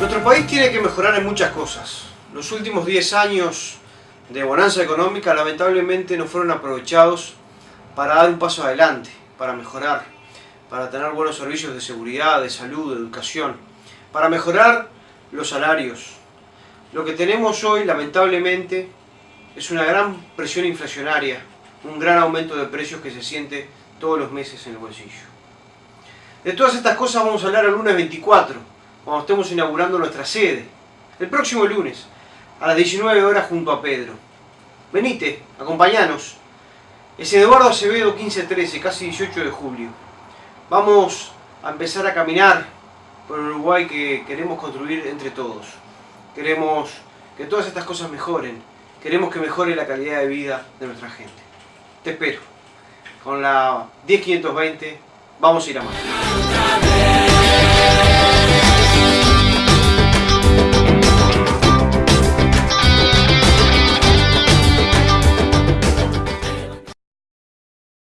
Nuestro país tiene que mejorar en muchas cosas. Los últimos 10 años de bonanza económica lamentablemente no fueron aprovechados para dar un paso adelante, para mejorar, para tener buenos servicios de seguridad, de salud, de educación, para mejorar los salarios. Lo que tenemos hoy lamentablemente es una gran presión inflacionaria, un gran aumento de precios que se siente todos los meses en el bolsillo. De todas estas cosas vamos a hablar el lunes 24, cuando estemos inaugurando nuestra sede, el próximo lunes, a las 19 horas junto a Pedro. Venite, acompañanos. Es Eduardo Acevedo 1513, casi 18 de julio. Vamos a empezar a caminar por el Uruguay que queremos construir entre todos. Queremos que todas estas cosas mejoren. Queremos que mejore la calidad de vida de nuestra gente. Te espero. Con la 10520 vamos a ir a más.